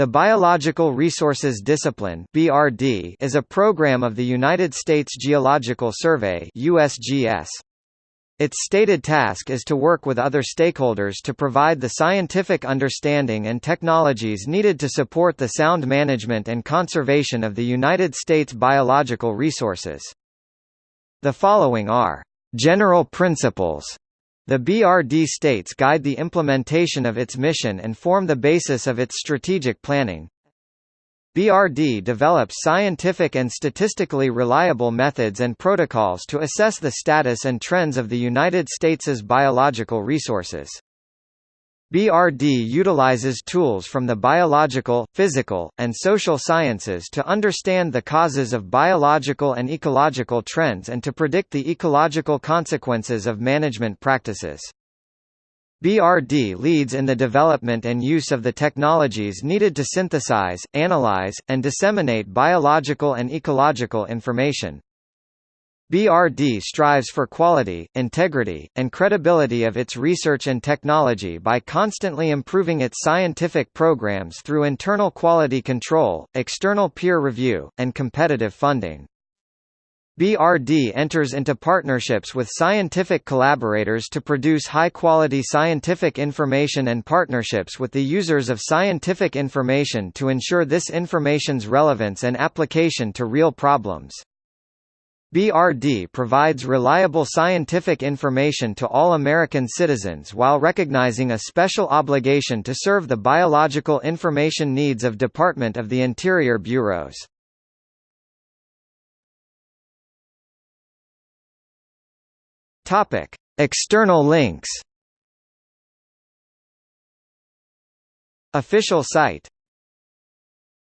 The Biological Resources Discipline (BRD) is a program of the United States Geological Survey (USGS). Its stated task is to work with other stakeholders to provide the scientific understanding and technologies needed to support the sound management and conservation of the United States biological resources. The following are general principles the BRD states guide the implementation of its mission and form the basis of its strategic planning. BRD develops scientific and statistically reliable methods and protocols to assess the status and trends of the United States's biological resources. BRD utilizes tools from the biological, physical, and social sciences to understand the causes of biological and ecological trends and to predict the ecological consequences of management practices. BRD leads in the development and use of the technologies needed to synthesize, analyze, and disseminate biological and ecological information. BRD strives for quality, integrity, and credibility of its research and technology by constantly improving its scientific programs through internal quality control, external peer review, and competitive funding. BRD enters into partnerships with scientific collaborators to produce high-quality scientific information and partnerships with the users of scientific information to ensure this information's relevance and application to real problems. BRD provides reliable scientific information to all American citizens while recognizing a special obligation to serve the biological information needs of Department of the Interior bureaus. External links. Official site